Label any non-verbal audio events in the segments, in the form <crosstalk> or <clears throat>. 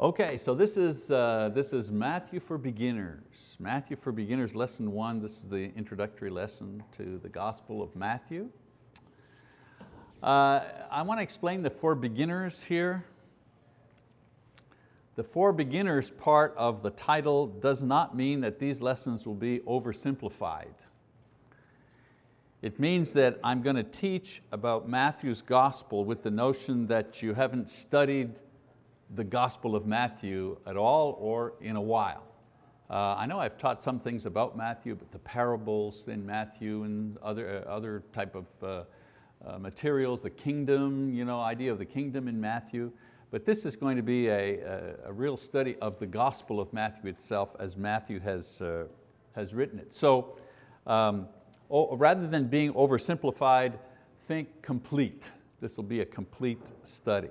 Okay, so this is, uh, this is Matthew for Beginners. Matthew for Beginners, lesson one. This is the introductory lesson to the Gospel of Matthew. Uh, I want to explain the for beginners here. The for beginners part of the title does not mean that these lessons will be oversimplified. It means that I'm going to teach about Matthew's gospel with the notion that you haven't studied the Gospel of Matthew at all or in a while. Uh, I know I've taught some things about Matthew, but the parables in Matthew and other, uh, other type of uh, uh, materials, the kingdom, you know, idea of the kingdom in Matthew. But this is going to be a, a, a real study of the Gospel of Matthew itself as Matthew has, uh, has written it. So um, oh, rather than being oversimplified, think complete. This will be a complete study.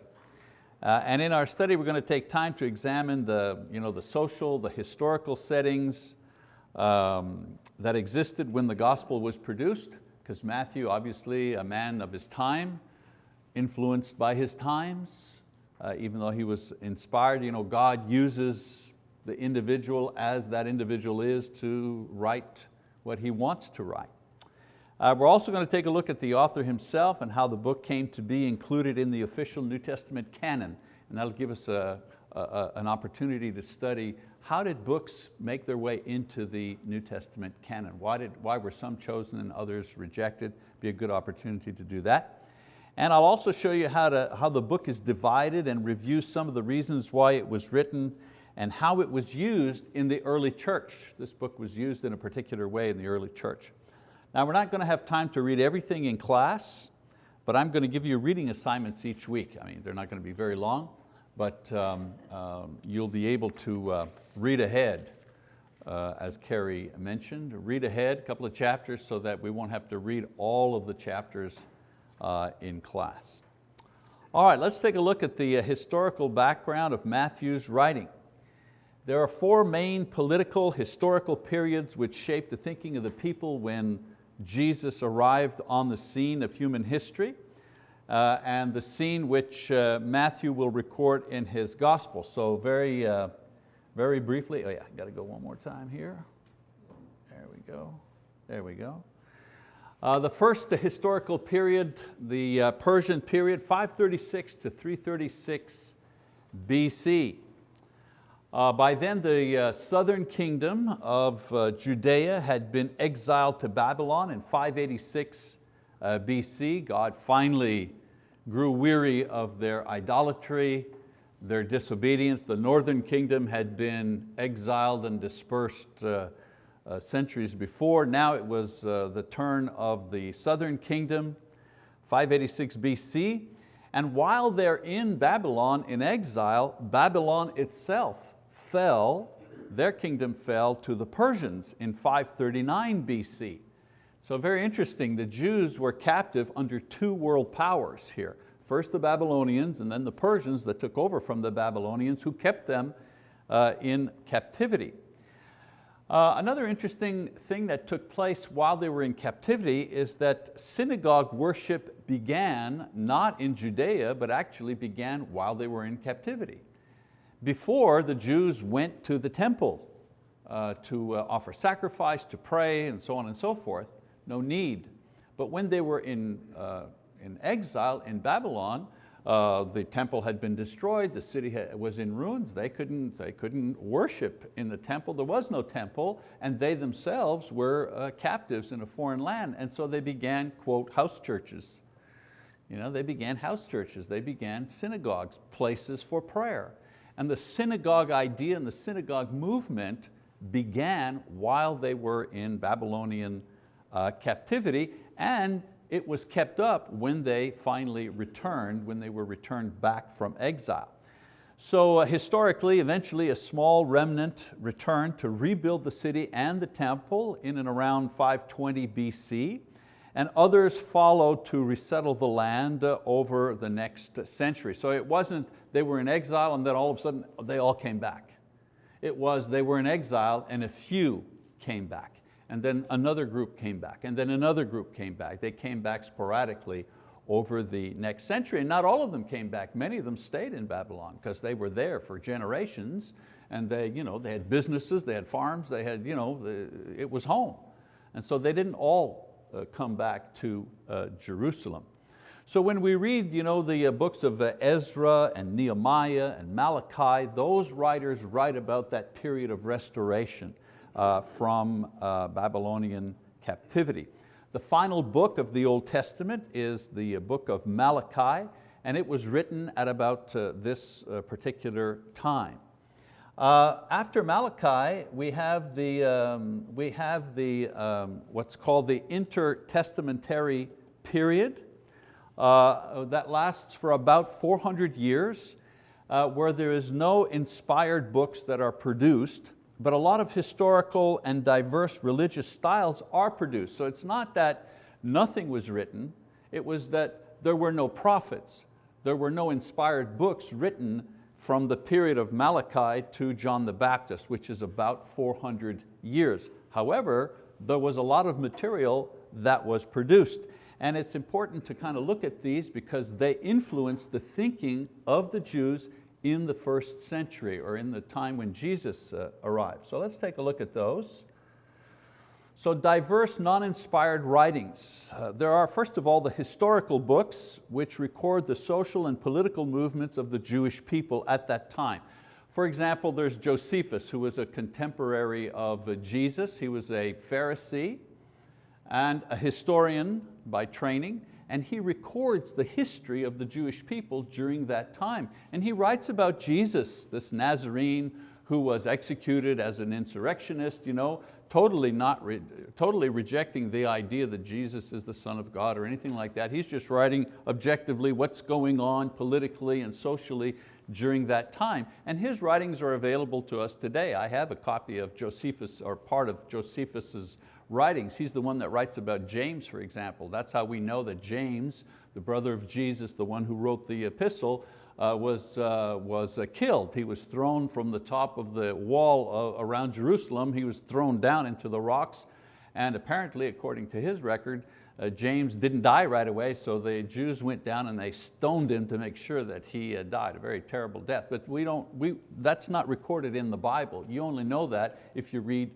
Uh, and in our study, we're going to take time to examine the, you know, the social, the historical settings um, that existed when the gospel was produced, because Matthew, obviously a man of his time, influenced by his times, uh, even though he was inspired, you know, God uses the individual as that individual is to write what he wants to write. Uh, we're also going to take a look at the author himself and how the book came to be included in the official New Testament canon. And that'll give us a, a, an opportunity to study how did books make their way into the New Testament canon? Why, did, why were some chosen and others rejected? Be a good opportunity to do that. And I'll also show you how, to, how the book is divided and review some of the reasons why it was written and how it was used in the early church. This book was used in a particular way in the early church. Now we're not going to have time to read everything in class, but I'm going to give you reading assignments each week. I mean, they're not going to be very long, but um, um, you'll be able to uh, read ahead, uh, as Carrie mentioned. Read ahead a couple of chapters so that we won't have to read all of the chapters uh, in class. All right, let's take a look at the uh, historical background of Matthew's writing. There are four main political, historical periods which shape the thinking of the people when Jesus arrived on the scene of human history uh, and the scene which uh, Matthew will record in his gospel. So very, uh, very briefly, oh yeah, got to go one more time here. There we go, there we go. Uh, the first the historical period, the uh, Persian period, 536 to 336 BC. Uh, by then the uh, southern kingdom of uh, Judea had been exiled to Babylon in 586 uh, BC. God finally grew weary of their idolatry, their disobedience. The northern kingdom had been exiled and dispersed uh, uh, centuries before. Now it was the turn of the southern kingdom, 586 BC. And while they're in Babylon in exile, Babylon itself fell, their kingdom fell to the Persians in 539 BC. So very interesting, the Jews were captive under two world powers here. First the Babylonians and then the Persians that took over from the Babylonians who kept them uh, in captivity. Uh, another interesting thing that took place while they were in captivity is that synagogue worship began not in Judea, but actually began while they were in captivity. Before, the Jews went to the temple uh, to uh, offer sacrifice, to pray, and so on and so forth, no need. But when they were in, uh, in exile in Babylon, uh, the temple had been destroyed, the city was in ruins, they couldn't, they couldn't worship in the temple, there was no temple, and they themselves were uh, captives in a foreign land, and so they began, quote, house churches. You know, they began house churches, they began synagogues, places for prayer. And the synagogue idea and the synagogue movement began while they were in Babylonian uh, captivity and it was kept up when they finally returned, when they were returned back from exile. So uh, historically, eventually a small remnant returned to rebuild the city and the temple in and around 520 BC and others followed to resettle the land uh, over the next century. So it wasn't they were in exile and then all of a sudden they all came back. It was they were in exile and a few came back and then another group came back and then another group came back. They came back sporadically over the next century. And not all of them came back. Many of them stayed in Babylon because they were there for generations and they, you know, they had businesses, they had farms, they had, you know, the, it was home. And so they didn't all uh, come back to uh, Jerusalem. So when we read you know, the uh, books of uh, Ezra and Nehemiah and Malachi, those writers write about that period of restoration uh, from uh, Babylonian captivity. The final book of the Old Testament is the book of Malachi, and it was written at about uh, this uh, particular time. Uh, after Malachi, we have the, um, we have the um, what's called the intertestamentary period uh, that lasts for about 400 years, uh, where there is no inspired books that are produced, but a lot of historical and diverse religious styles are produced. So it's not that nothing was written, it was that there were no prophets, there were no inspired books written from the period of Malachi to John the Baptist, which is about 400 years. However, there was a lot of material that was produced. And it's important to kind of look at these because they influence the thinking of the Jews in the first century or in the time when Jesus uh, arrived. So let's take a look at those. So diverse, non-inspired writings. Uh, there are, first of all, the historical books which record the social and political movements of the Jewish people at that time. For example, there's Josephus, who was a contemporary of Jesus. He was a Pharisee and a historian by training, and he records the history of the Jewish people during that time. And he writes about Jesus, this Nazarene who was executed as an insurrectionist, you know, totally, not re totally rejecting the idea that Jesus is the Son of God or anything like that. He's just writing objectively what's going on politically and socially during that time. And his writings are available to us today. I have a copy of Josephus, or part of Josephus's writings. He's the one that writes about James, for example. That's how we know that James, the brother of Jesus, the one who wrote the epistle, uh, was, uh, was uh, killed. He was thrown from the top of the wall uh, around Jerusalem. He was thrown down into the rocks and apparently, according to his record, uh, James didn't die right away, so the Jews went down and they stoned him to make sure that he uh, died, a very terrible death. But we don't, we, that's not recorded in the Bible. You only know that if you read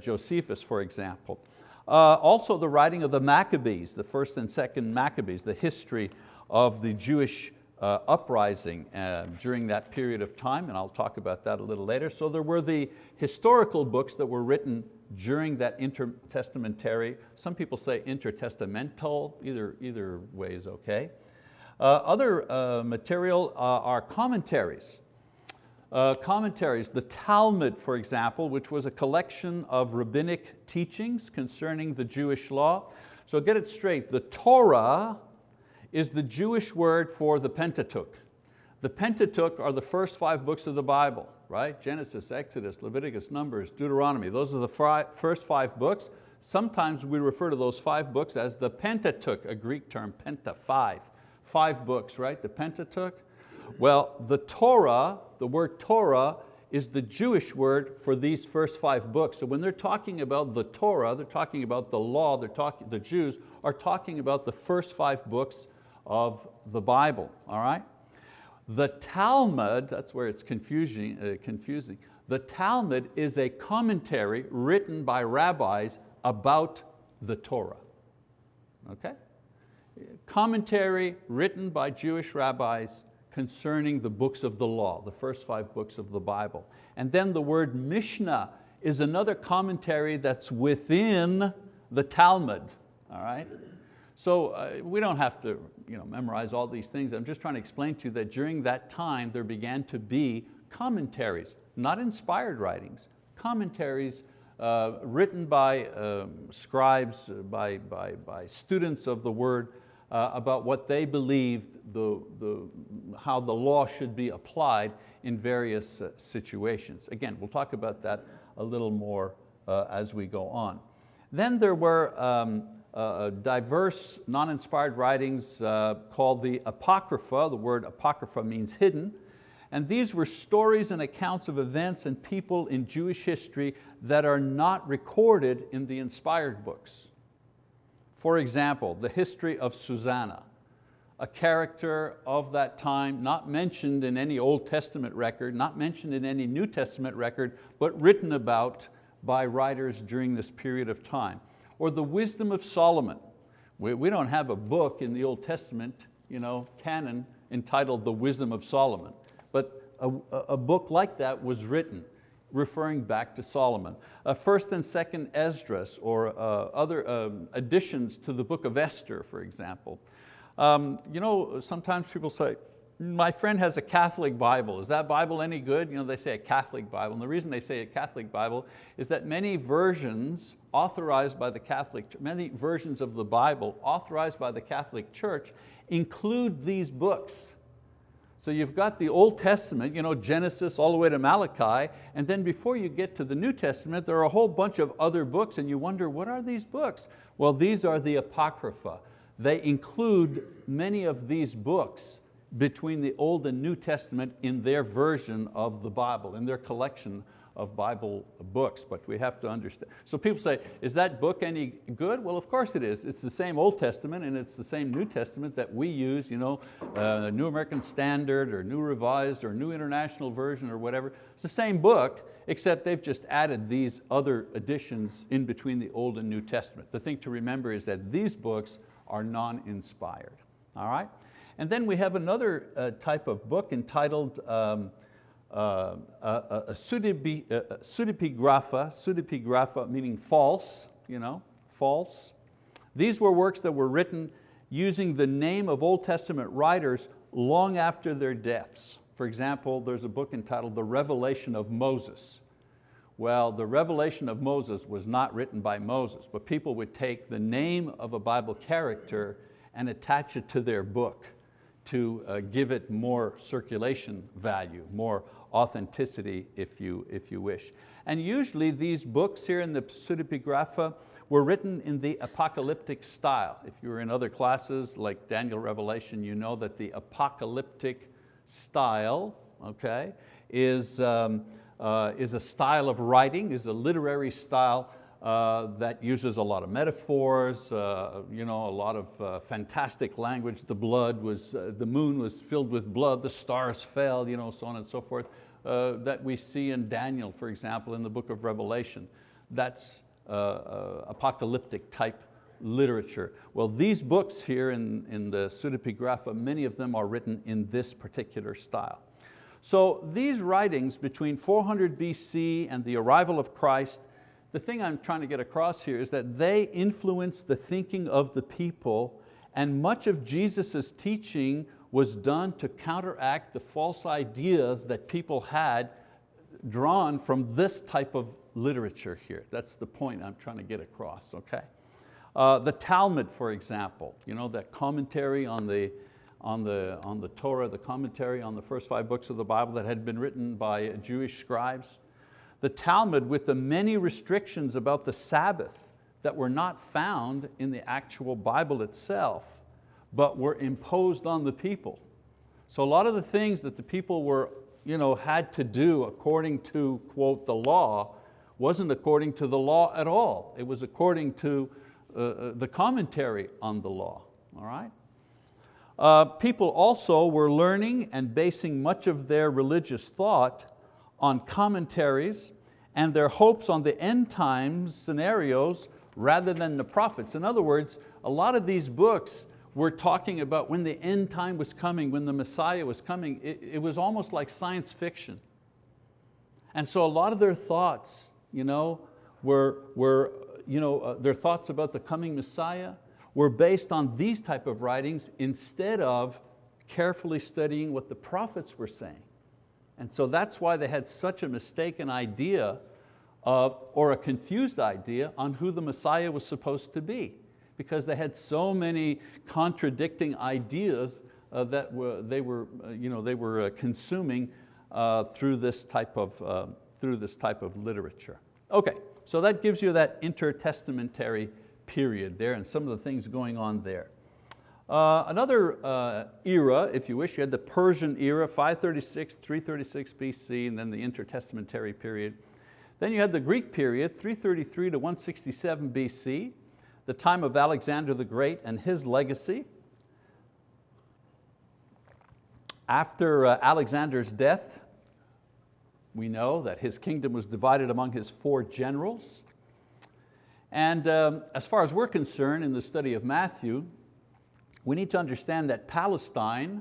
Josephus, for example. also the writing of the Maccabees, the first and second Maccabees, the history of the Jewish uh, uprising uh, during that period of time, and I'll talk about that a little later. So there were the historical books that were written during that intertestamentary, some people say intertestamental, either, either way is okay. Uh, other uh, material uh, are commentaries. Uh, commentaries, the Talmud, for example, which was a collection of rabbinic teachings concerning the Jewish law. So get it straight, the Torah is the Jewish word for the Pentateuch. The Pentateuch are the first five books of the Bible, right? Genesis, Exodus, Leviticus, Numbers, Deuteronomy. Those are the first five books. Sometimes we refer to those five books as the Pentateuch, a Greek term, penta, five. Five books, right, the Pentateuch. Well, the Torah, the word Torah, is the Jewish word for these first five books. So when they're talking about the Torah, they're talking about the law, they're talking, the Jews are talking about the first five books of the Bible, all right? The Talmud, that's where it's confusing, uh, confusing. The Talmud is a commentary written by rabbis about the Torah, okay? Commentary written by Jewish rabbis concerning the books of the law, the first five books of the Bible. And then the word Mishnah is another commentary that's within the Talmud, all right? So uh, we don't have to you know, memorize all these things. I'm just trying to explain to you that during that time there began to be commentaries, not inspired writings, commentaries uh, written by um, scribes, uh, by, by, by students of the word uh, about what they believed, the, the, how the law should be applied in various uh, situations. Again, we'll talk about that a little more uh, as we go on. Then there were um, uh, diverse non-inspired writings uh, called the Apocrypha. The word Apocrypha means hidden. And these were stories and accounts of events and people in Jewish history that are not recorded in the inspired books. For example, the history of Susanna. a character of that time, not mentioned in any Old Testament record, not mentioned in any New Testament record, but written about by writers during this period of time. Or the wisdom of Solomon. We, we don't have a book in the Old Testament you know, canon entitled The Wisdom of Solomon, but a, a book like that was written referring back to Solomon. Uh, first and second Esdras or uh, other um, additions to the book of Esther, for example. Um, you know, sometimes people say, my friend has a Catholic Bible. Is that Bible any good? You know, they say a Catholic Bible. And the reason they say a Catholic Bible is that many versions authorized by the Catholic, many versions of the Bible authorized by the Catholic Church include these books. So you've got the Old Testament, you know, Genesis all the way to Malachi, and then before you get to the New Testament, there are a whole bunch of other books and you wonder, what are these books? Well, these are the Apocrypha. They include many of these books between the Old and New Testament in their version of the Bible, in their collection of Bible books, but we have to understand. So people say, is that book any good? Well, of course it is. It's the same Old Testament and it's the same New Testament that we use, you know, uh, New American Standard or New Revised or New International Version or whatever. It's the same book, except they've just added these other additions in between the Old and New Testament. The thing to remember is that these books are non-inspired, all right? And then we have another uh, type of book entitled um, uh, a, pseudepigrapha, pseudepigrapha meaning false, you know, false. These were works that were written using the name of Old Testament writers long after their deaths. For example, there's a book entitled The Revelation of Moses. Well, the revelation of Moses was not written by Moses, but people would take the name of a Bible character and attach it to their book to uh, give it more circulation value, more authenticity if you, if you wish. And usually these books here in the pseudepigrapha were written in the apocalyptic style. If you were in other classes like Daniel Revelation, you know that the apocalyptic style okay, is, um, uh, is a style of writing, is a literary style uh, that uses a lot of metaphors, uh, you know, a lot of uh, fantastic language. The blood was, uh, the moon was filled with blood, the stars fell, you know, so on and so forth, uh, that we see in Daniel, for example, in the book of Revelation. That's apocalyptic type literature. Well, these books here in, in the pseudepigrapha, many of them are written in this particular style. So these writings between 400 BC and the arrival of Christ the thing I'm trying to get across here is that they influence the thinking of the people and much of Jesus' teaching was done to counteract the false ideas that people had drawn from this type of literature here. That's the point I'm trying to get across, okay? Uh, the Talmud, for example, you know, that commentary on the, on, the, on the Torah, the commentary on the first five books of the Bible that had been written by Jewish scribes the Talmud with the many restrictions about the Sabbath that were not found in the actual Bible itself, but were imposed on the people. So a lot of the things that the people were, you know, had to do according to, quote, the law, wasn't according to the law at all. It was according to uh, uh the commentary on the law, all right? Uh, people also were learning and basing much of their religious thought on commentaries and their hopes on the end times scenarios rather than the prophets. In other words, a lot of these books were talking about when the end time was coming, when the Messiah was coming. It, it was almost like science fiction. And so a lot of their thoughts you know, were, were you know, uh, their thoughts about the coming Messiah were based on these type of writings instead of carefully studying what the prophets were saying. And so that's why they had such a mistaken idea of, or a confused idea on who the Messiah was supposed to be because they had so many contradicting ideas uh, that were, they were, uh, you know, they were uh, consuming uh, through, this type of, uh, through this type of literature. Okay, so that gives you that intertestamentary period there and some of the things going on there. Uh, another uh, era, if you wish, you had the Persian era, 536, 336 BC, and then the intertestamentary period. Then you had the Greek period, 333 to 167 BC, the time of Alexander the Great and his legacy. After uh, Alexander's death, we know that his kingdom was divided among his four generals. And um, as far as we're concerned in the study of Matthew, we need to understand that Palestine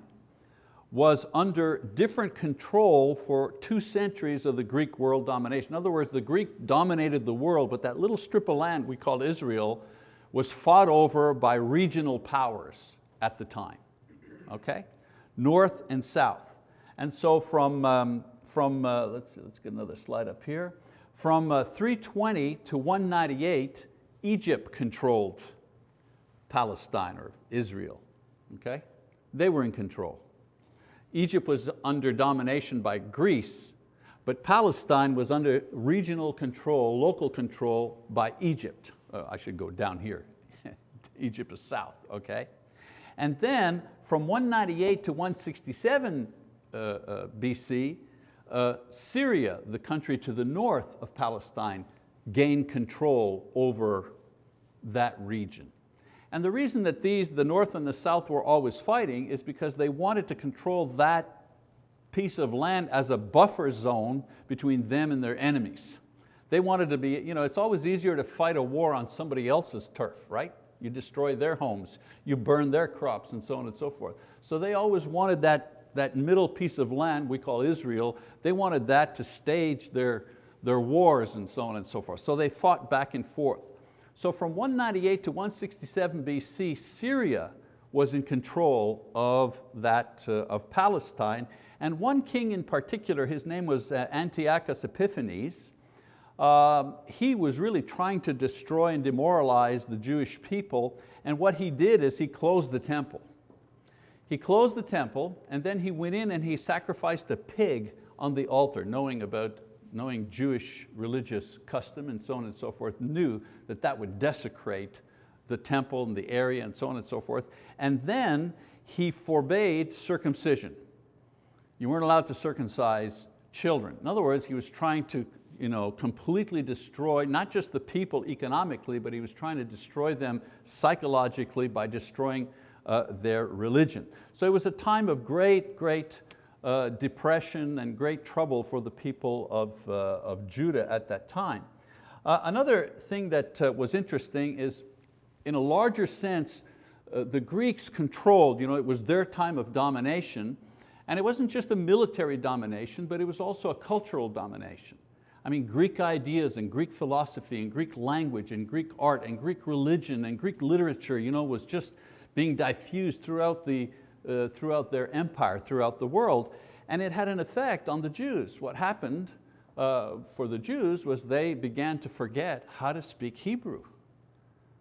was under different control for two centuries of the Greek world domination. In other words, the Greek dominated the world, but that little strip of land we called Israel was fought over by regional powers at the time, okay? North and south. And so from, um, from uh, let's, see, let's get another slide up here, from uh, 320 to 198, Egypt controlled Palestine or Israel, okay? They were in control. Egypt was under domination by Greece, but Palestine was under regional control, local control by Egypt. Uh, I should go down here. <laughs> Egypt is south, okay? And then from 198 to 167 uh, uh, BC, uh, Syria, the country to the north of Palestine, gained control over that region. And the reason that these, the North and the South were always fighting is because they wanted to control that piece of land as a buffer zone between them and their enemies. They wanted to be, you know, it's always easier to fight a war on somebody else's turf, right? You destroy their homes, you burn their crops and so on and so forth. So they always wanted that, that middle piece of land we call Israel, they wanted that to stage their, their wars and so on and so forth. So they fought back and forth. So from 198 to 167 BC, Syria was in control of, that, uh, of Palestine. And one king in particular, his name was uh, Antiochus Epiphanes, uh, he was really trying to destroy and demoralize the Jewish people. And what he did is he closed the temple. He closed the temple and then he went in and he sacrificed a pig on the altar, knowing about knowing Jewish religious custom and so on and so forth, knew that that would desecrate the temple and the area and so on and so forth. And then he forbade circumcision. You weren't allowed to circumcise children. In other words, he was trying to you know, completely destroy not just the people economically, but he was trying to destroy them psychologically by destroying uh, their religion. So it was a time of great, great uh, depression and great trouble for the people of, uh, of Judah at that time. Uh, another thing that uh, was interesting is in a larger sense, uh, the Greeks controlled, you know, it was their time of domination, and it wasn't just a military domination, but it was also a cultural domination. I mean, Greek ideas and Greek philosophy and Greek language and Greek art and Greek religion and Greek literature you know, was just being diffused throughout the, uh, throughout their empire, throughout the world. And it had an effect on the Jews. What happened uh, for the Jews was they began to forget how to speak Hebrew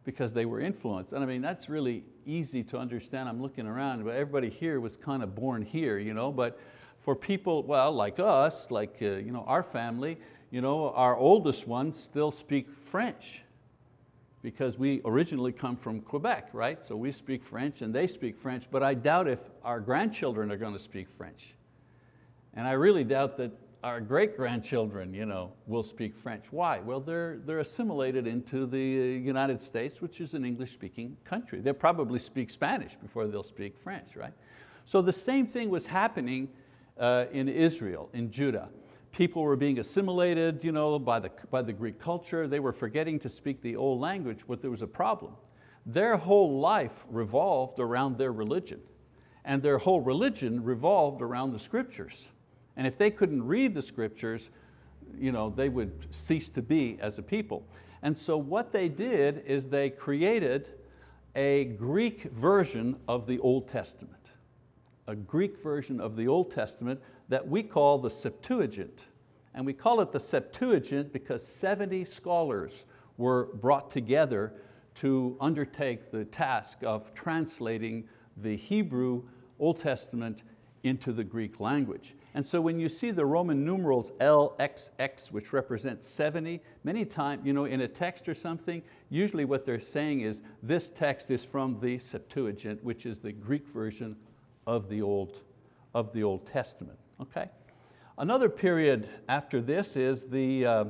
because they were influenced. And I mean, that's really easy to understand. I'm looking around, but everybody here was kind of born here, you know? but for people, well, like us, like uh, you know, our family, you know, our oldest ones still speak French because we originally come from Quebec, right? So we speak French and they speak French, but I doubt if our grandchildren are going to speak French. And I really doubt that our great-grandchildren you know, will speak French. Why? Well, they're, they're assimilated into the United States, which is an English-speaking country. They'll probably speak Spanish before they'll speak French, right? So the same thing was happening uh, in Israel, in Judah people were being assimilated you know, by, the, by the Greek culture. They were forgetting to speak the old language, but there was a problem. Their whole life revolved around their religion, and their whole religion revolved around the scriptures. And if they couldn't read the scriptures, you know, they would cease to be as a people. And so what they did is they created a Greek version of the Old Testament. A Greek version of the Old Testament that we call the Septuagint. And we call it the Septuagint because 70 scholars were brought together to undertake the task of translating the Hebrew Old Testament into the Greek language. And so when you see the Roman numerals LXX, which represents 70, many times you know, in a text or something, usually what they're saying is this text is from the Septuagint, which is the Greek version of the Old, of the Old Testament okay? Another period after this is the uh,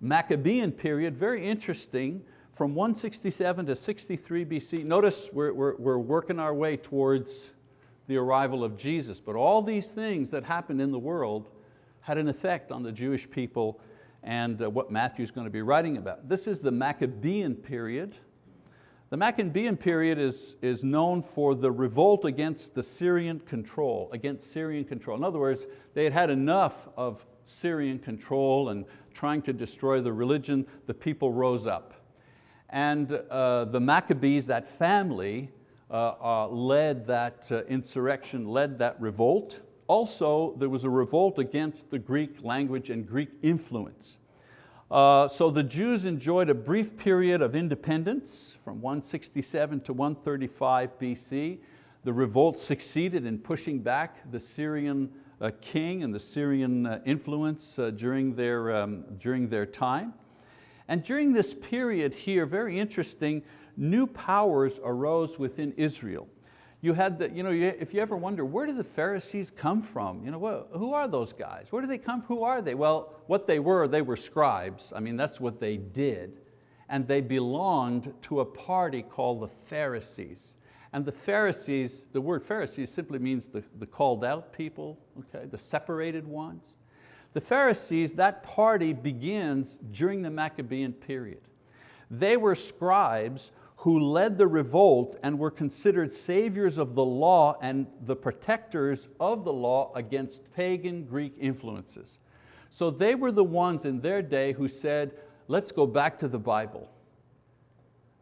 Maccabean period, very interesting, from 167 to 63 BC. Notice we're, we're, we're working our way towards the arrival of Jesus. But all these things that happened in the world had an effect on the Jewish people and uh, what Matthew's going to be writing about. This is the Maccabean period. The Maccabean period is, is known for the revolt against the Syrian control, against Syrian control. In other words, they had had enough of Syrian control and trying to destroy the religion, the people rose up. And uh, the Maccabees, that family, uh, uh, led that uh, insurrection, led that revolt. Also, there was a revolt against the Greek language and Greek influence. Uh, so the Jews enjoyed a brief period of independence from 167 to 135 BC. The revolt succeeded in pushing back the Syrian uh, king and the Syrian uh, influence uh, during, their, um, during their time. And during this period here, very interesting, new powers arose within Israel. You had the, you know, if you ever wonder, where do the Pharisees come from? You know, well, who are those guys? Where do they come from? Who are they? Well, what they were, they were scribes. I mean, that's what they did. And they belonged to a party called the Pharisees. And the Pharisees, the word Pharisees simply means the, the called out people, okay, the separated ones. The Pharisees, that party begins during the Maccabean period. They were scribes who led the revolt and were considered saviors of the law and the protectors of the law against pagan Greek influences. So they were the ones in their day who said, let's go back to the Bible.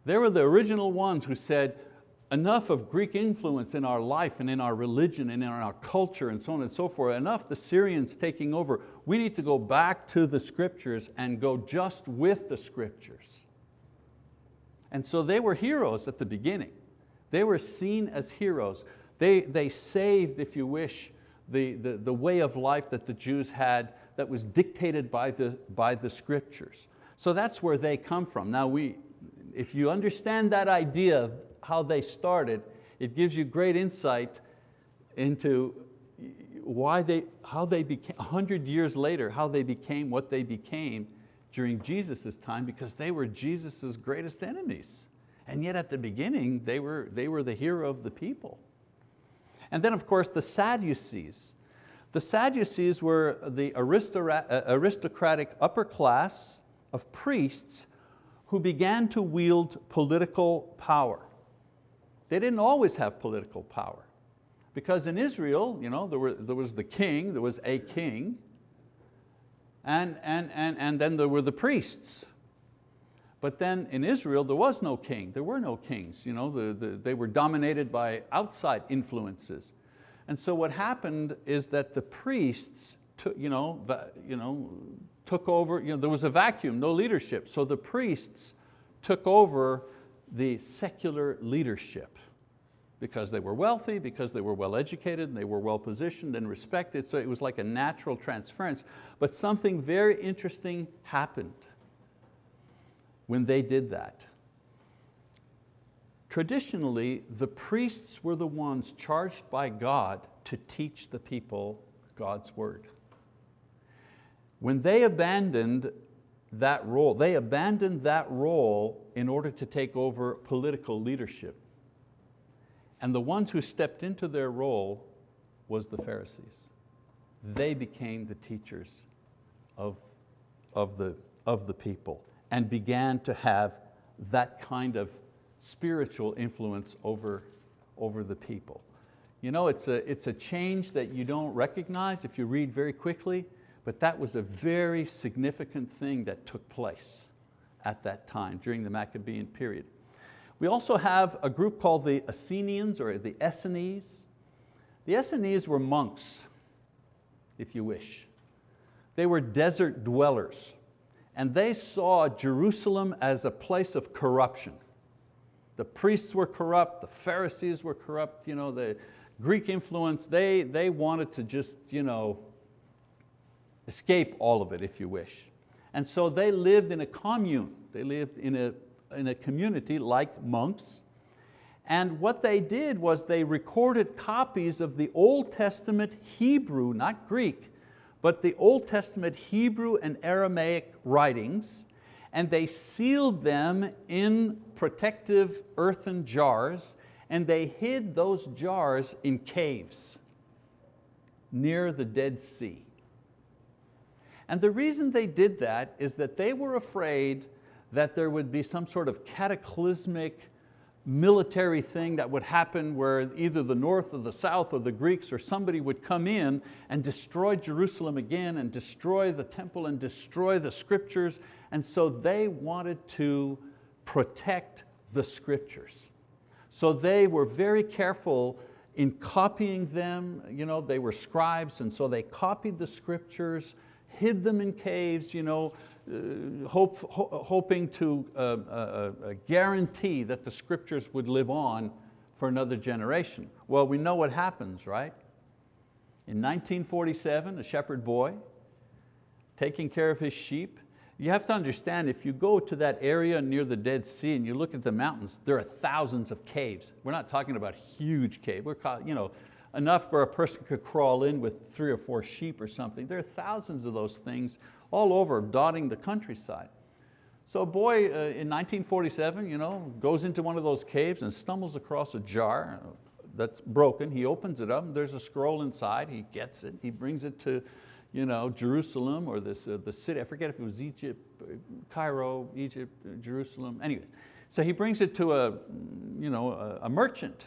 They were the original ones who said, enough of Greek influence in our life and in our religion and in our culture and so on and so forth, enough the Syrians taking over. We need to go back to the scriptures and go just with the scriptures. And so they were heroes at the beginning. They were seen as heroes. They, they saved, if you wish, the, the, the way of life that the Jews had that was dictated by the, by the scriptures. So that's where they come from. Now we, if you understand that idea of how they started, it gives you great insight into why they, how they became, 100 years later, how they became what they became during Jesus' time because they were Jesus' greatest enemies. And yet at the beginning, they were, they were the hero of the people. And then of course the Sadducees. The Sadducees were the uh, aristocratic upper class of priests who began to wield political power. They didn't always have political power. Because in Israel, you know, there, were, there was the king, there was a king, and, and, and, and then there were the priests. But then in Israel, there was no king, there were no kings. You know, the, the, they were dominated by outside influences. And so what happened is that the priests took, you know, you know, took over, you know, there was a vacuum, no leadership. So the priests took over the secular leadership because they were wealthy, because they were well educated, and they were well positioned and respected, so it was like a natural transference. But something very interesting happened when they did that. Traditionally, the priests were the ones charged by God to teach the people God's word. When they abandoned that role, they abandoned that role in order to take over political leadership. And the ones who stepped into their role was the Pharisees. They became the teachers of, of, the, of the people and began to have that kind of spiritual influence over, over the people. You know, it's a, it's a change that you don't recognize if you read very quickly, but that was a very significant thing that took place at that time during the Maccabean period. We also have a group called the Essenians or the Essenes. The Essenes were monks, if you wish. They were desert dwellers and they saw Jerusalem as a place of corruption. The priests were corrupt, the Pharisees were corrupt, you know, the Greek influence, they, they wanted to just you know, escape all of it, if you wish. And so they lived in a commune. They lived in a in a community like monks. And what they did was they recorded copies of the Old Testament Hebrew, not Greek, but the Old Testament Hebrew and Aramaic writings, and they sealed them in protective earthen jars, and they hid those jars in caves near the Dead Sea. And the reason they did that is that they were afraid that there would be some sort of cataclysmic military thing that would happen where either the north or the south or the Greeks or somebody would come in and destroy Jerusalem again and destroy the temple and destroy the scriptures. And so they wanted to protect the scriptures. So they were very careful in copying them. You know, they were scribes and so they copied the scriptures, hid them in caves, you know, hope, ho hoping to uh, uh, uh, guarantee that the scriptures would live on for another generation. Well, we know what happens, right? In 1947, a shepherd boy, taking care of his sheep, you have to understand, if you go to that area near the Dead Sea and you look at the mountains, there are thousands of caves. We're not talking about huge caves. We're you know, enough where a person could crawl in with three or four sheep or something. There are thousands of those things all over, dotting the countryside. So a boy uh, in 1947 you know, goes into one of those caves and stumbles across a jar that's broken. He opens it up, and there's a scroll inside, he gets it, he brings it to you know, Jerusalem or this, uh, the city, I forget if it was Egypt, Cairo, Egypt, Jerusalem, anyway. So he brings it to a, you know, a, a merchant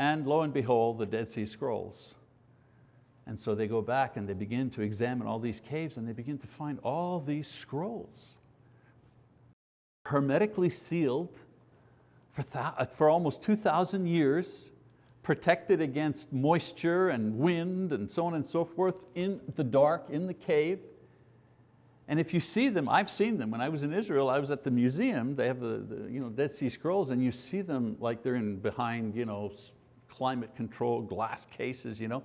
and lo and behold, the Dead Sea Scrolls. And so they go back and they begin to examine all these caves and they begin to find all these scrolls hermetically sealed for, uh, for almost 2,000 years, protected against moisture and wind and so on and so forth in the dark, in the cave. And if you see them, I've seen them. When I was in Israel, I was at the museum. They have the, the you know, Dead Sea Scrolls and you see them like they're in behind you know, climate control glass cases. You know?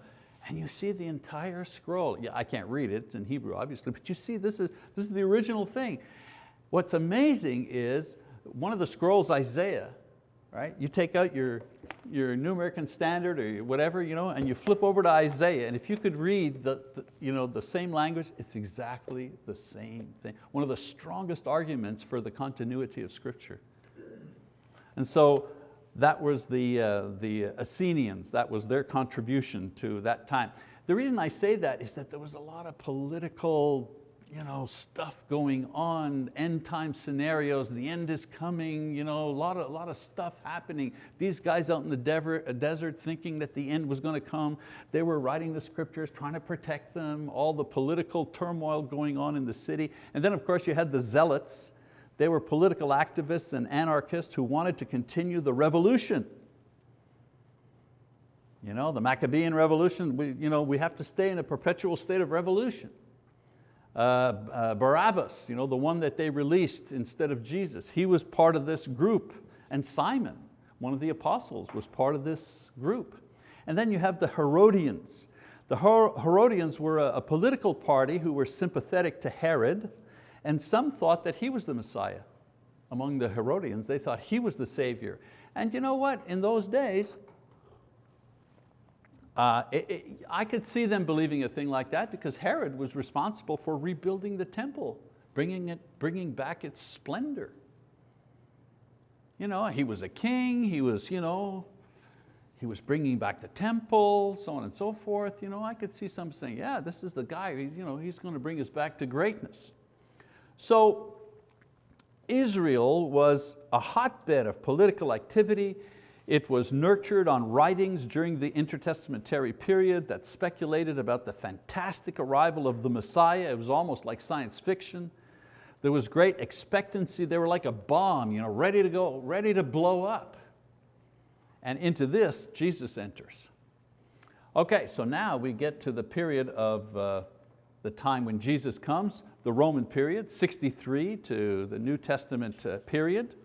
and you see the entire scroll. Yeah, I can't read it, it's in Hebrew obviously, but you see this is, this is the original thing. What's amazing is one of the scrolls, Isaiah, right? You take out your, your New American Standard or whatever, you know, and you flip over to Isaiah, and if you could read the, the, you know, the same language, it's exactly the same thing. One of the strongest arguments for the continuity of scripture. And so that was the, uh, the Essenians, that was their contribution to that time. The reason I say that is that there was a lot of political you know, stuff going on, end time scenarios, the end is coming, you know, a, lot of, a lot of stuff happening. These guys out in the desert, desert thinking that the end was going to come, they were writing the scriptures, trying to protect them, all the political turmoil going on in the city. And then of course you had the zealots, they were political activists and anarchists who wanted to continue the revolution. You know, the Maccabean revolution, we, you know, we have to stay in a perpetual state of revolution. Uh, uh, Barabbas, you know, the one that they released instead of Jesus, he was part of this group. And Simon, one of the apostles, was part of this group. And then you have the Herodians. The Herodians were a, a political party who were sympathetic to Herod, and some thought that he was the Messiah. Among the Herodians, they thought he was the Savior. And you know what, in those days, uh, it, it, I could see them believing a thing like that because Herod was responsible for rebuilding the temple, bringing, it, bringing back its splendor. You know, he was a king, he was, you know, he was bringing back the temple, so on and so forth. You know, I could see some saying, yeah, this is the guy, you know, he's going to bring us back to greatness. So Israel was a hotbed of political activity. It was nurtured on writings during the intertestamentary period that speculated about the fantastic arrival of the Messiah. It was almost like science fiction. There was great expectancy. They were like a bomb, you know, ready to go, ready to blow up. And into this, Jesus enters. Okay, so now we get to the period of uh, the time when Jesus comes, the Roman period, 63 to the New Testament uh, period.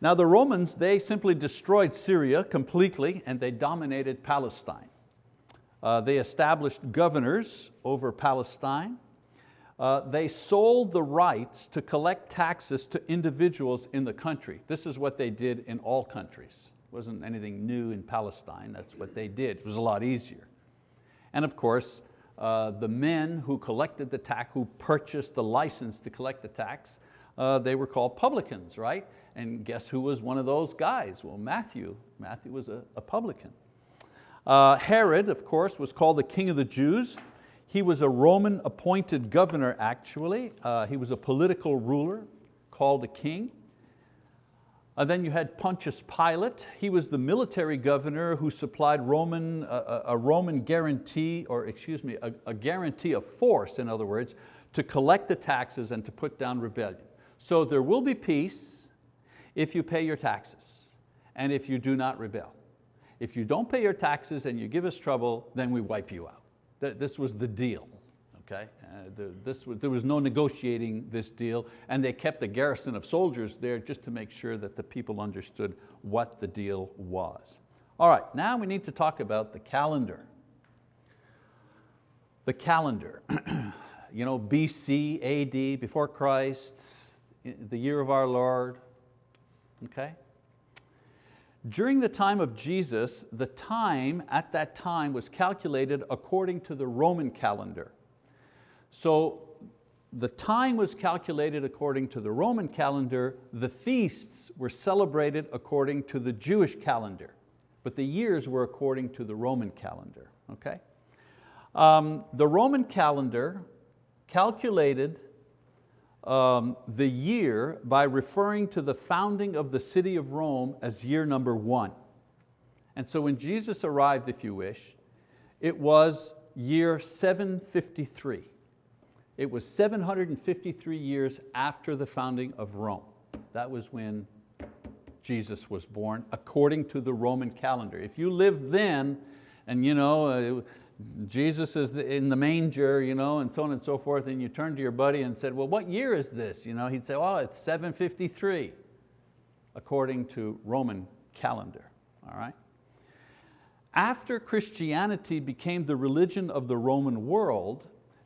Now the Romans, they simply destroyed Syria completely and they dominated Palestine. Uh, they established governors over Palestine. Uh, they sold the rights to collect taxes to individuals in the country. This is what they did in all countries. It wasn't anything new in Palestine, that's what they did. It was a lot easier. And of course, uh, the men who collected the tax, who purchased the license to collect the tax, uh, they were called publicans, right? And guess who was one of those guys? Well, Matthew. Matthew was a, a publican. Uh, Herod, of course, was called the king of the Jews. He was a Roman appointed governor actually. Uh, he was a political ruler called a king. Uh, then you had Pontius Pilate. He was the military governor who supplied Roman, uh, a Roman guarantee, or excuse me, a, a guarantee of force, in other words, to collect the taxes and to put down rebellion. So there will be peace if you pay your taxes and if you do not rebel. If you don't pay your taxes and you give us trouble, then we wipe you out. This was the deal. Okay? Uh, this was, there was no negotiating this deal and they kept a garrison of soldiers there just to make sure that the people understood what the deal was. All right, now we need to talk about the calendar. The calendar, <clears throat> you know, BC, AD, before Christ, the year of our Lord, okay? During the time of Jesus, the time at that time was calculated according to the Roman calendar. So the time was calculated according to the Roman calendar, the feasts were celebrated according to the Jewish calendar, but the years were according to the Roman calendar, okay? Um, the Roman calendar calculated um, the year by referring to the founding of the city of Rome as year number one. And so when Jesus arrived, if you wish, it was year 753. It was 753 years after the founding of Rome. That was when Jesus was born, according to the Roman calendar. If you lived then, and you know, uh, Jesus is in the manger, you know, and so on and so forth, and you turn to your buddy and said, well, what year is this? You know, he'd say, oh, it's 753, according to Roman calendar, all right? After Christianity became the religion of the Roman world,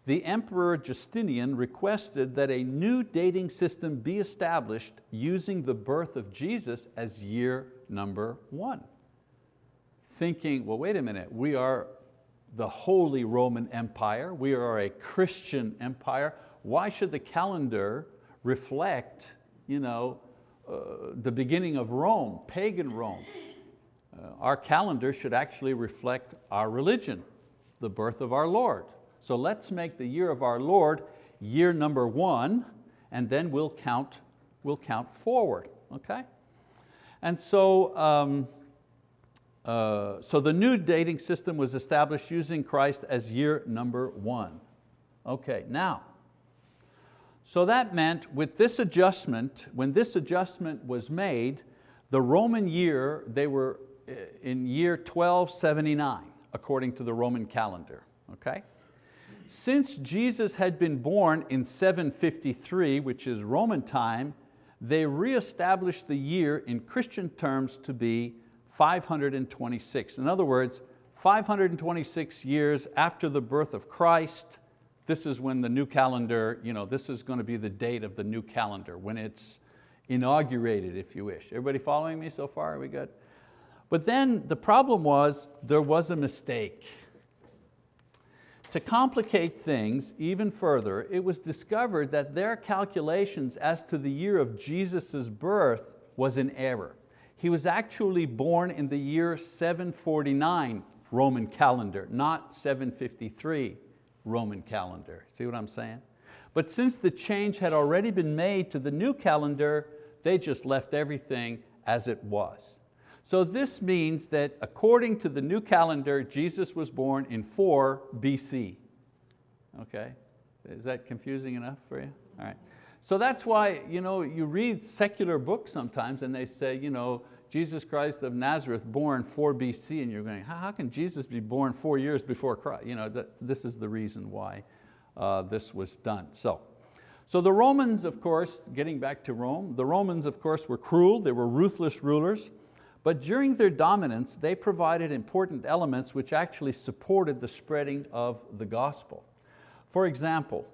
the Emperor Justinian requested that a new dating system be established using the birth of Jesus as year number one. Thinking, well, wait a minute, we are the Holy Roman Empire. We are a Christian empire. Why should the calendar reflect you know, uh, the beginning of Rome, pagan Rome? Uh, our calendar should actually reflect our religion, the birth of our Lord. So let's make the year of our Lord year number one, and then we'll count, we'll count forward, okay? And so, um, uh, so the new dating system was established using Christ as year number one. Okay, now, so that meant with this adjustment, when this adjustment was made, the Roman year, they were uh, in year 1279, according to the Roman calendar, okay? Since Jesus had been born in 753, which is Roman time, they reestablished the year in Christian terms to be 526. In other words, 526 years after the birth of Christ, this is when the new calendar, you know, this is going to be the date of the new calendar, when it's inaugurated, if you wish. Everybody following me so far, are we good? But then the problem was, there was a mistake. To complicate things even further, it was discovered that their calculations as to the year of Jesus' birth was in error. He was actually born in the year 749 Roman calendar, not 753 Roman calendar. See what I'm saying? But since the change had already been made to the new calendar, they just left everything as it was. So this means that according to the new calendar, Jesus was born in 4 BC. Okay, is that confusing enough for you? All right. So that's why you, know, you read secular books sometimes and they say, you know, Jesus Christ of Nazareth born 4 BC and you're going, how, can Jesus be born four years before Christ? You know, this is the reason why uh, this was done. So, so the Romans, of course, getting back to Rome, the Romans, of course, were cruel, they were ruthless rulers, but during their dominance, they provided important elements which actually supported the spreading of the gospel. For example,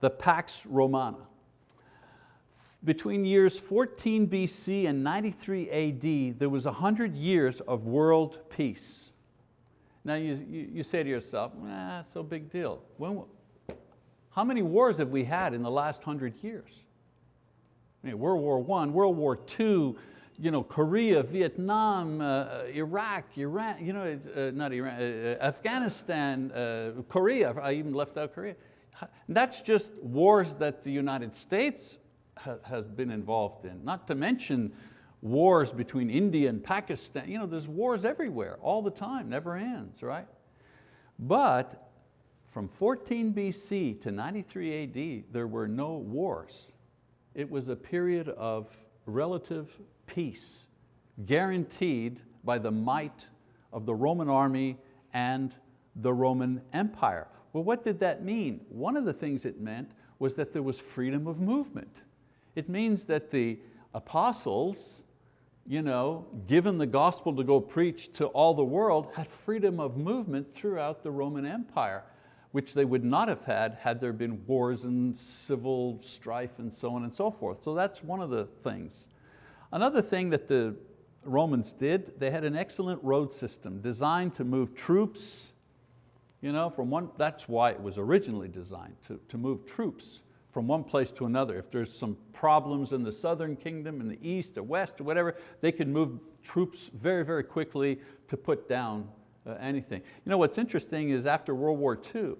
the Pax Romana. Between years 14 BC and 93 AD, there was 100 years of world peace. Now you, you, you say to yourself, nah, no big deal. When, how many wars have we had in the last 100 years? I mean, World War I, World War II, you know, Korea, Vietnam, uh, Iraq, Iran, you know, uh, not Iran, uh, uh Afghanistan, uh, Korea, I even left out Korea. That's just wars that the United States ha has been involved in, not to mention wars between India and Pakistan. You know, there's wars everywhere, all the time, never ends, right? But from 14 BC to 93 AD, there were no wars. It was a period of relative peace, guaranteed by the might of the Roman army and the Roman Empire. Well, what did that mean? One of the things it meant was that there was freedom of movement. It means that the apostles, you know, given the gospel to go preach to all the world, had freedom of movement throughout the Roman Empire, which they would not have had had there been wars and civil strife and so on and so forth. So that's one of the things. Another thing that the Romans did, they had an excellent road system designed to move troops, you know, from one, that's why it was originally designed, to, to move troops from one place to another. If there's some problems in the southern kingdom, in the east or west or whatever, they could move troops very, very quickly to put down uh, anything. You know, what's interesting is after World War II,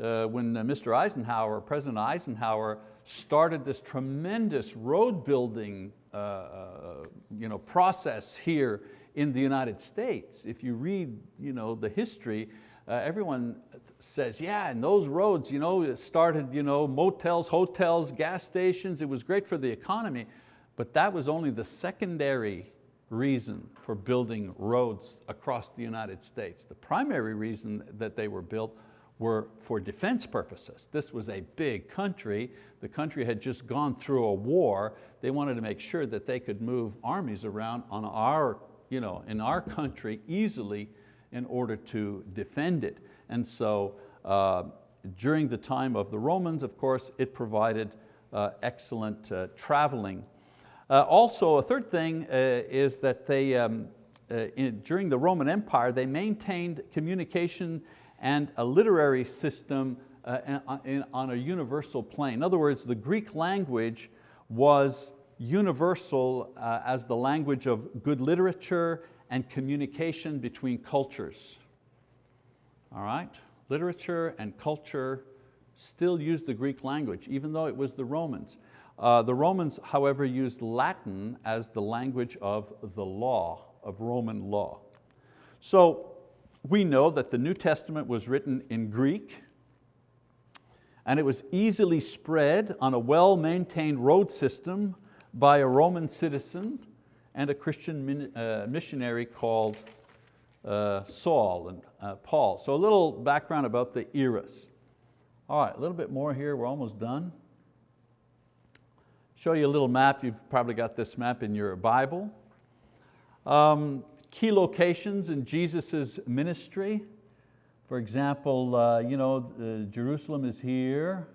uh, when uh, Mr. Eisenhower, President Eisenhower, started this tremendous road building uh, uh, you know, process here in the United States. If you read you know, the history, uh, everyone says, yeah, and those roads you know, started you know, motels, hotels, gas stations, it was great for the economy, but that was only the secondary reason for building roads across the United States. The primary reason that they were built were for defense purposes. This was a big country. The country had just gone through a war. They wanted to make sure that they could move armies around on our, you know, in our country easily in order to defend it. And so uh, during the time of the Romans, of course, it provided uh, excellent uh, traveling. Uh, also, a third thing uh, is that they, um, uh, in, during the Roman Empire, they maintained communication and a literary system uh, on a universal plane. In other words, the Greek language was universal uh, as the language of good literature and communication between cultures. All right, literature and culture still used the Greek language, even though it was the Romans. Uh, the Romans, however, used Latin as the language of the law, of Roman law. So we know that the New Testament was written in Greek and it was easily spread on a well-maintained road system by a Roman citizen and a Christian uh, missionary called uh, Saul and uh, Paul. So a little background about the eras. All right, a little bit more here, we're almost done. Show you a little map, you've probably got this map in your Bible. Um, key locations in Jesus' ministry. For example, uh, you know, uh, Jerusalem is here,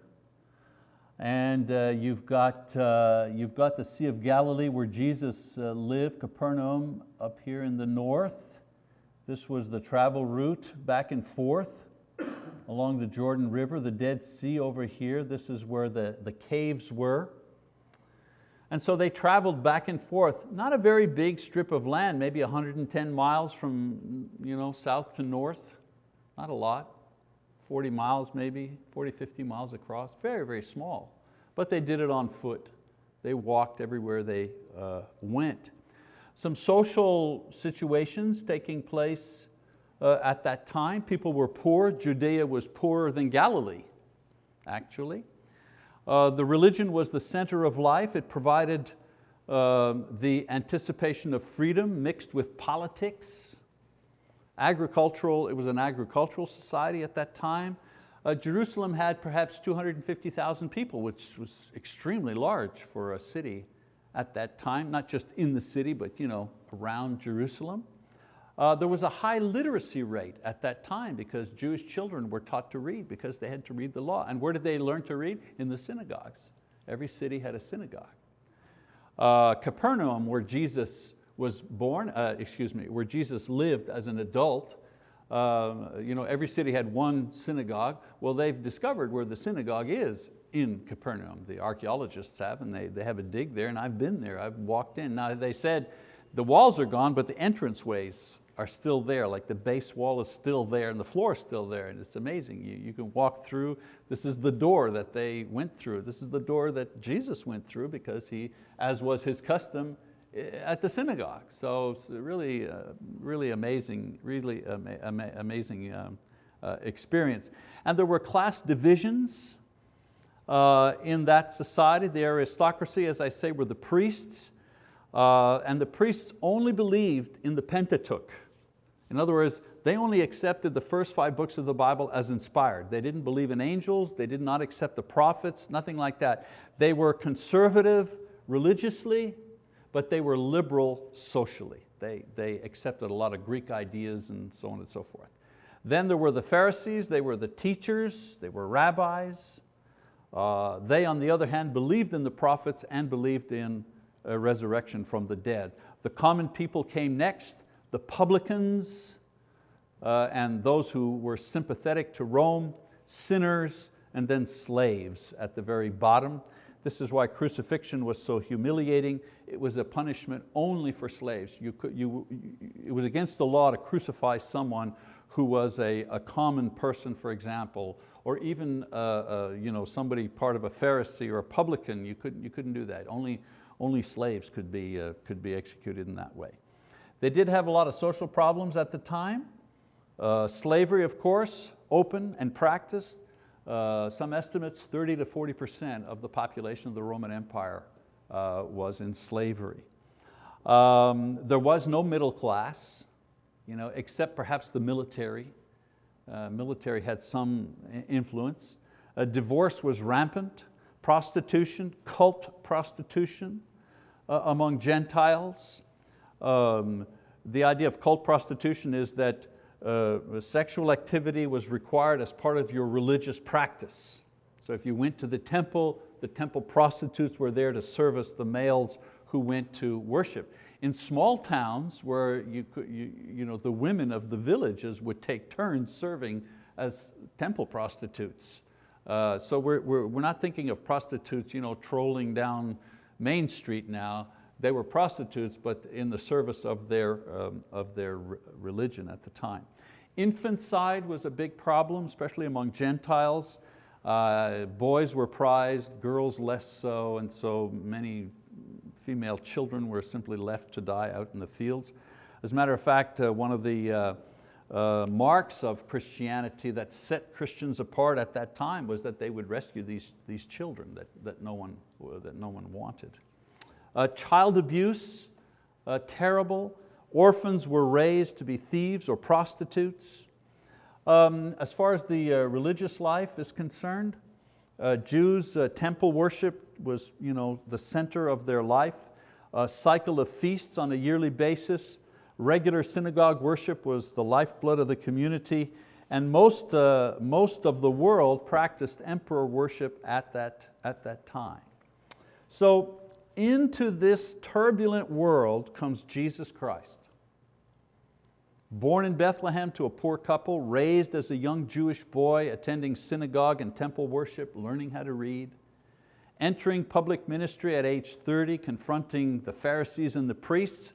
and uh, you've, got, uh, you've got the Sea of Galilee where Jesus uh, lived, Capernaum up here in the north. This was the travel route back and forth along the Jordan River, the Dead Sea over here. This is where the, the caves were. And so they traveled back and forth, not a very big strip of land, maybe 110 miles from you know, south to north, not a lot, 40 miles maybe, 40, 50 miles across, very, very small. But they did it on foot. They walked everywhere they uh, went. Some social situations taking place uh, at that time. People were poor. Judea was poorer than Galilee, actually. Uh, the religion was the center of life. It provided uh, the anticipation of freedom mixed with politics. Agricultural, it was an agricultural society at that time. Uh, Jerusalem had perhaps 250,000 people, which was extremely large for a city at that time, not just in the city, but you know, around Jerusalem. Uh, there was a high literacy rate at that time because Jewish children were taught to read because they had to read the law. And where did they learn to read? In the synagogues. Every city had a synagogue. Uh, Capernaum, where Jesus was born, uh, excuse me, where Jesus lived as an adult, Uh, you know, every city had one synagogue. Well, they've discovered where the synagogue is in Capernaum. The archeologists have, and they, they have a dig there, and I've been there, I've walked in. Now they said the walls are gone, but the entranceways are still there, like the base wall is still there and the floor is still there, and it's amazing. You, you can walk through, this is the door that they went through. This is the door that Jesus went through because he, as was his custom, eh, at the synagogue. So it's really, uh, really amazing, really ama ama amazing um, uh, experience. And there were class divisions uh, in that society. The aristocracy, as I say, were the priests, uh, and the priests only believed in the Pentateuch. In other words, they only accepted the first five books of the Bible as inspired. They didn't believe in angels, they did not accept the prophets, nothing like that. They were conservative religiously, but they were liberal socially. They, they accepted a lot of Greek ideas and so on and so forth. Then there were the Pharisees, they were the teachers, they were rabbis. Uh, they, on the other hand, believed in the prophets and believed in a resurrection from the dead. The common people came next, the publicans uh, and those who were sympathetic to Rome, sinners, and then slaves at the very bottom. This is why crucifixion was so humiliating. It was a punishment only for slaves. You could, you, it was against the law to crucify someone who was a, a common person, for example, or even uh, uh, you know, somebody part of a Pharisee or a publican, you couldn't, you couldn't do that. Only, only slaves could be, uh, could be executed in that way. They did have a lot of social problems at the time. Uh, slavery, of course, open and practiced. Uh, some estimates, 30 to 40% of the population of the Roman Empire uh, was in slavery. Um, there was no middle class, you know, except perhaps the military. Uh, military had some influence. divorce was rampant, prostitution, cult prostitution uh, among Gentiles. Um, the idea of cult prostitution is that uh, sexual activity was required as part of your religious practice. So if you went to the temple, the temple prostitutes were there to service the males who went to worship. In small towns where you, you, you know, the women of the villages would take turns serving as temple prostitutes. Uh, so we're, we're, we're not thinking of prostitutes you know, trolling down Main Street now. They were prostitutes, but in the service of their, um, of their religion at the time. Infanticide was a big problem, especially among Gentiles. Uh, boys were prized, girls less so, and so many female children were simply left to die out in the fields. As a matter of fact, uh, one of the uh, uh marks of Christianity that set Christians apart at that time was that they would rescue these, these children that, that, no one, that no one wanted. Uh, child abuse, uh, terrible. Orphans were raised to be thieves or prostitutes. Um, as far as the uh, religious life is concerned, uh, Jews, uh, temple worship was you know, the center of their life. A cycle of feasts on a yearly basis. Regular synagogue worship was the lifeblood of the community. And most, uh, most of the world practiced emperor worship at that, at that time. So into this turbulent world comes Jesus Christ. Born in Bethlehem to a poor couple, raised as a young Jewish boy, attending synagogue and temple worship, learning how to read, entering public ministry at age 30, confronting the Pharisees and the priests.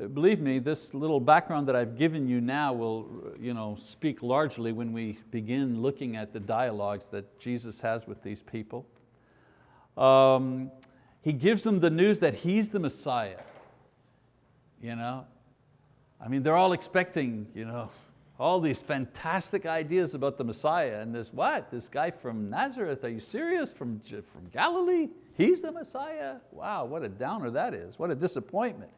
Uh, believe me, this little background that I've given you now will you know, speak largely when we begin looking at the dialogues that Jesus has with these people. Um, he gives them the news that He's the Messiah. You know? I mean, they're all expecting you know, <laughs> all these fantastic ideas about the Messiah and this what? This guy from Nazareth, are you serious? From, from Galilee? He's the Messiah? Wow, what a downer that is. What a disappointment.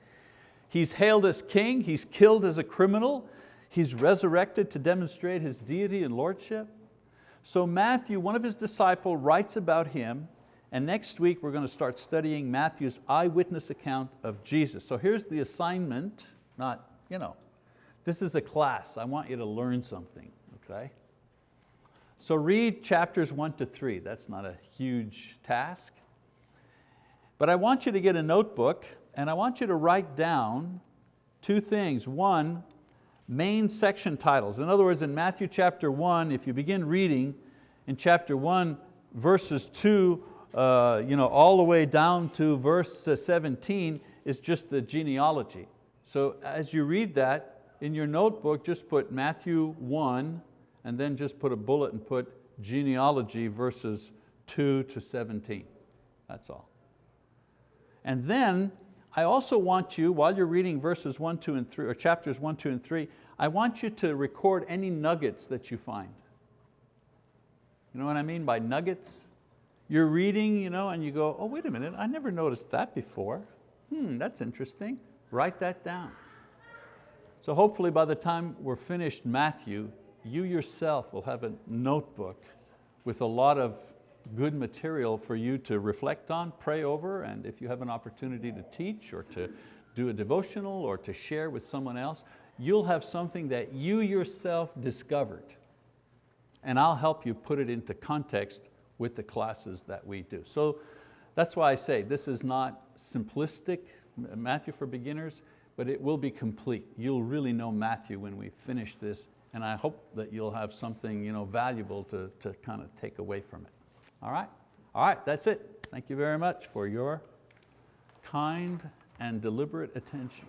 He's hailed as king, he's killed as a criminal, he's resurrected to demonstrate his deity and lordship. So Matthew, one of his disciples, writes about him and next week we're going to start studying Matthew's eyewitness account of Jesus. So here's the assignment, not, you know, this is a class. I want you to learn something, okay? So read chapters one to three. That's not a huge task. But I want you to get a notebook and I want you to write down two things. One, main section titles. In other words, in Matthew chapter one, if you begin reading in chapter one, verses two, uh, you know, all the way down to verse uh, 17 is just the genealogy. So as you read that, in your notebook, just put Matthew 1 and then just put a bullet and put genealogy verses 2 to 17. That's all. And then I also want you, while you're reading verses 1, 2, and 3, or chapters 1, 2, and 3, I want you to record any nuggets that you find. You know what I mean by nuggets? You're reading you know, and you go, oh, wait a minute, I never noticed that before. Hmm, that's interesting. Write that down. So hopefully by the time we're finished Matthew, you yourself will have a notebook with a lot of good material for you to reflect on, pray over, and if you have an opportunity to teach or to do a devotional or to share with someone else, you'll have something that you yourself discovered. And I'll help you put it into context with the classes that we do. So that's why I say this is not simplistic Matthew for beginners, but it will be complete. You'll really know Matthew when we finish this, and I hope that you'll have something you know, valuable to, to kind of take away from it. All right? All right, that's it. Thank you very much for your kind and deliberate attention.